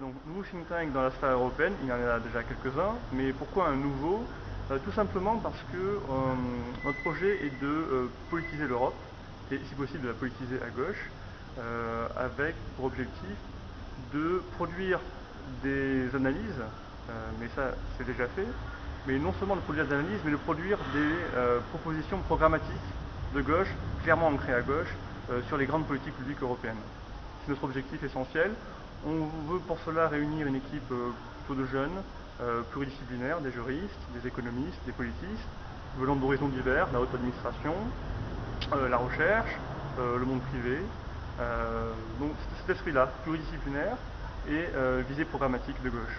donc nouveau think tank dans la européenne, il y en a déjà quelques-uns, mais pourquoi un nouveau? Euh, Tout simplement parce que euh, notre projet est de euh, politiser l'Europe, et si possible de la politiser à gauche, avec pour objectif de produire des analyses, mais ça c'est déjà fait, mais non seulement de produire des analyses, mais de produire des propositions programmatiques de gauche, clairement ancrées à gauche, sur les grandes politiques publiques européennes. C'est notre objectif essentiel. On veut pour cela réunir une équipe euh, plutôt de jeunes, euh, pluridisciplinaires, des juristes, des économistes, des politistes, venant d'horizons divers, la haute administration, euh, la recherche, le monde privé. donc cet esprit-là, pluridisciplinaire et visée programmatique de gauche.